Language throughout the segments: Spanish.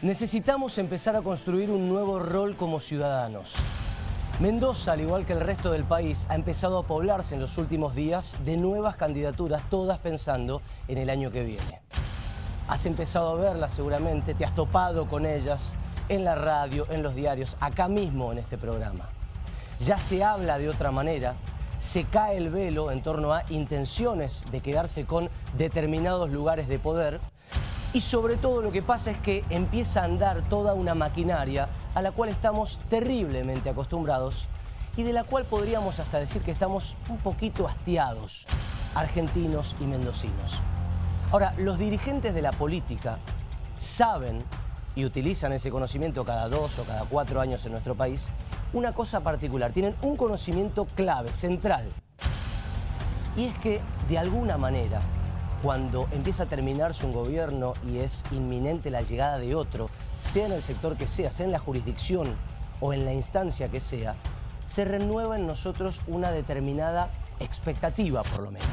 Necesitamos empezar a construir un nuevo rol como ciudadanos. Mendoza, al igual que el resto del país, ha empezado a poblarse en los últimos días de nuevas candidaturas, todas pensando en el año que viene. Has empezado a verlas seguramente, te has topado con ellas en la radio, en los diarios, acá mismo en este programa. Ya se habla de otra manera, se cae el velo en torno a intenciones de quedarse con determinados lugares de poder y sobre todo lo que pasa es que empieza a andar toda una maquinaria a la cual estamos terriblemente acostumbrados y de la cual podríamos hasta decir que estamos un poquito hastiados, argentinos y mendocinos. Ahora, los dirigentes de la política saben y utilizan ese conocimiento cada dos o cada cuatro años en nuestro país, una cosa particular, tienen un conocimiento clave, central, y es que de alguna manera cuando empieza a terminarse un gobierno y es inminente la llegada de otro, sea en el sector que sea, sea en la jurisdicción o en la instancia que sea, se renueva en nosotros una determinada expectativa, por lo menos.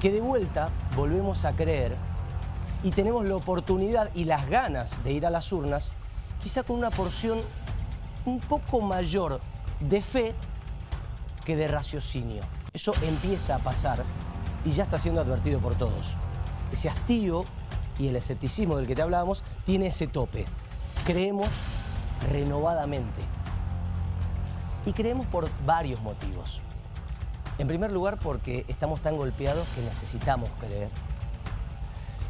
Que de vuelta volvemos a creer y tenemos la oportunidad y las ganas de ir a las urnas, quizá con una porción un poco mayor de fe que de raciocinio. Eso empieza a pasar y ya está siendo advertido por todos. Ese hastío y el escepticismo del que te hablábamos tiene ese tope. Creemos renovadamente. Y creemos por varios motivos. En primer lugar porque estamos tan golpeados que necesitamos creer.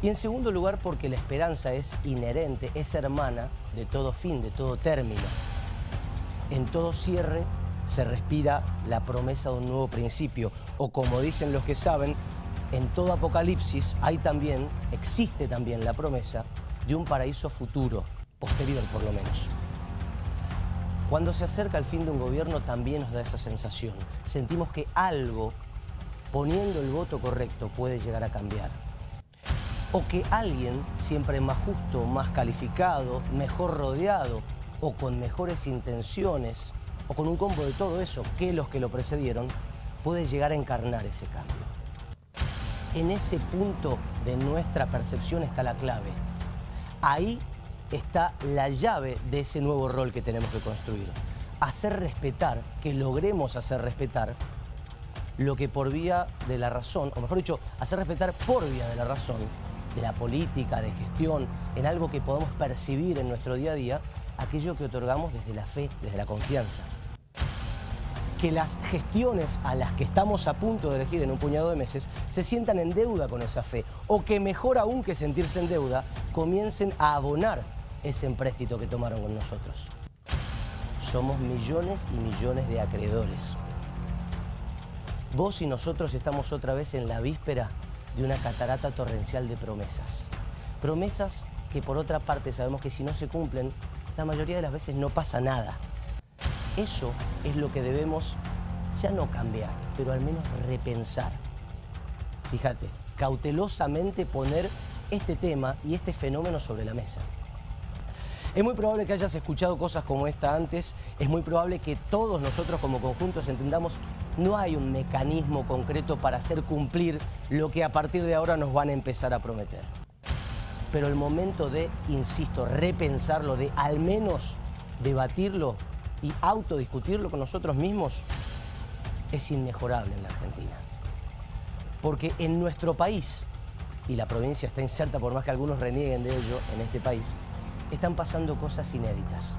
Y en segundo lugar porque la esperanza es inherente, es hermana de todo fin, de todo término. En todo cierre se respira la promesa de un nuevo principio. O como dicen los que saben, en todo apocalipsis hay también, existe también la promesa de un paraíso futuro, posterior por lo menos. Cuando se acerca el fin de un gobierno también nos da esa sensación. Sentimos que algo, poniendo el voto correcto, puede llegar a cambiar. O que alguien, siempre más justo, más calificado, mejor rodeado o con mejores intenciones, o con un combo de todo eso que los que lo precedieron, puede llegar a encarnar ese cambio. En ese punto de nuestra percepción está la clave. Ahí está la llave de ese nuevo rol que tenemos que construir. Hacer respetar, que logremos hacer respetar lo que por vía de la razón, o mejor dicho, hacer respetar por vía de la razón, de la política, de gestión, en algo que podamos percibir en nuestro día a día, aquello que otorgamos desde la fe, desde la confianza que las gestiones a las que estamos a punto de elegir en un puñado de meses se sientan en deuda con esa fe o que mejor aún que sentirse en deuda, comiencen a abonar ese empréstito que tomaron con nosotros. Somos millones y millones de acreedores. Vos y nosotros estamos otra vez en la víspera de una catarata torrencial de promesas. Promesas que por otra parte sabemos que si no se cumplen, la mayoría de las veces no pasa nada. Eso es lo que debemos ya no cambiar, pero al menos repensar. Fíjate, cautelosamente poner este tema y este fenómeno sobre la mesa. Es muy probable que hayas escuchado cosas como esta antes, es muy probable que todos nosotros como conjuntos entendamos no hay un mecanismo concreto para hacer cumplir lo que a partir de ahora nos van a empezar a prometer. Pero el momento de, insisto, repensarlo, de al menos debatirlo, y autodiscutirlo con nosotros mismos es inmejorable en la Argentina. Porque en nuestro país, y la provincia está inserta por más que algunos renieguen de ello en este país, están pasando cosas inéditas.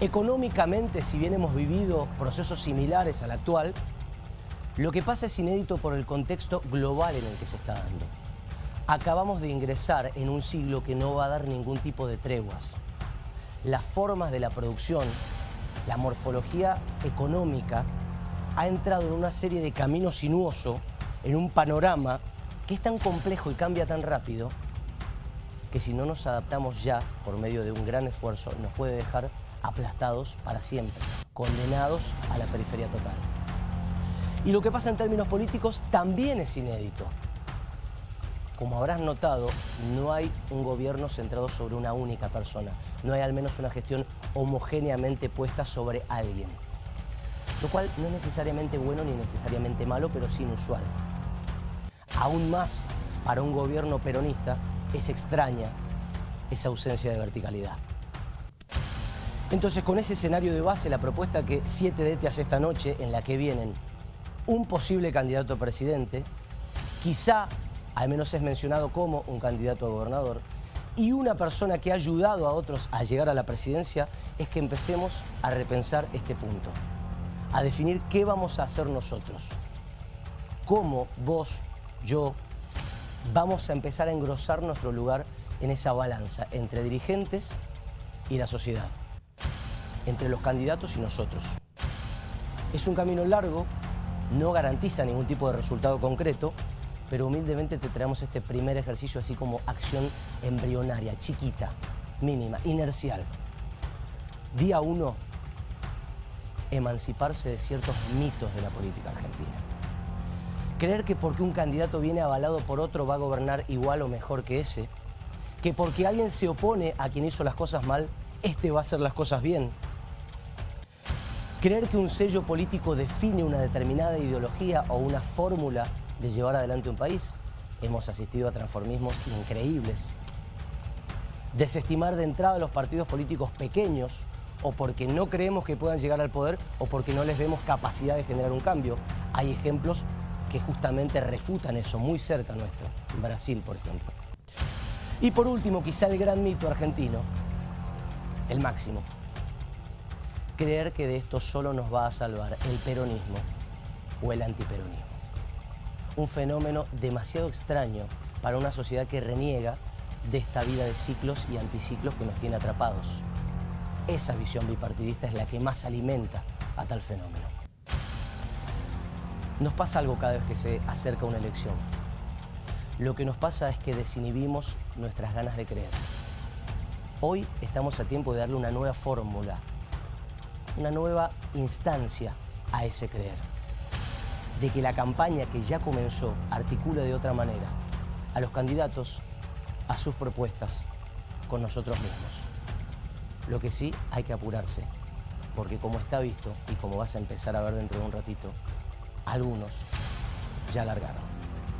Económicamente, si bien hemos vivido procesos similares al actual, lo que pasa es inédito por el contexto global en el que se está dando. Acabamos de ingresar en un siglo que no va a dar ningún tipo de treguas las formas de la producción, la morfología económica, ha entrado en una serie de caminos sinuosos, en un panorama que es tan complejo y cambia tan rápido que si no nos adaptamos ya por medio de un gran esfuerzo nos puede dejar aplastados para siempre, condenados a la periferia total. Y lo que pasa en términos políticos también es inédito. Como habrás notado, no hay un gobierno centrado sobre una única persona. No hay al menos una gestión homogéneamente puesta sobre alguien. Lo cual no es necesariamente bueno ni necesariamente malo, pero sí inusual. Aún más para un gobierno peronista es extraña esa ausencia de verticalidad. Entonces, con ese escenario de base, la propuesta que 7D te hace esta noche, en la que vienen un posible candidato a presidente, quizá, al menos es mencionado como un candidato a gobernador, y una persona que ha ayudado a otros a llegar a la presidencia, es que empecemos a repensar este punto, a definir qué vamos a hacer nosotros, cómo vos, yo, vamos a empezar a engrosar nuestro lugar en esa balanza entre dirigentes y la sociedad, entre los candidatos y nosotros. Es un camino largo, no garantiza ningún tipo de resultado concreto, pero humildemente te traemos este primer ejercicio así como acción embrionaria, chiquita, mínima, inercial. Día uno, emanciparse de ciertos mitos de la política argentina. Creer que porque un candidato viene avalado por otro va a gobernar igual o mejor que ese. Que porque alguien se opone a quien hizo las cosas mal, este va a hacer las cosas bien. Creer que un sello político define una determinada ideología o una fórmula de llevar adelante un país. Hemos asistido a transformismos increíbles. Desestimar de entrada a los partidos políticos pequeños o porque no creemos que puedan llegar al poder o porque no les vemos capacidad de generar un cambio. Hay ejemplos que justamente refutan eso, muy cerca nuestro, Brasil, por ejemplo. Y por último, quizá el gran mito argentino, el máximo, creer que de esto solo nos va a salvar el peronismo o el antiperonismo un fenómeno demasiado extraño para una sociedad que reniega de esta vida de ciclos y anticiclos que nos tiene atrapados. Esa visión bipartidista es la que más alimenta a tal fenómeno. Nos pasa algo cada vez que se acerca una elección. Lo que nos pasa es que desinhibimos nuestras ganas de creer. Hoy estamos a tiempo de darle una nueva fórmula, una nueva instancia a ese creer de que la campaña que ya comenzó articule de otra manera a los candidatos, a sus propuestas, con nosotros mismos. Lo que sí hay que apurarse, porque como está visto y como vas a empezar a ver dentro de un ratito, algunos ya largaron.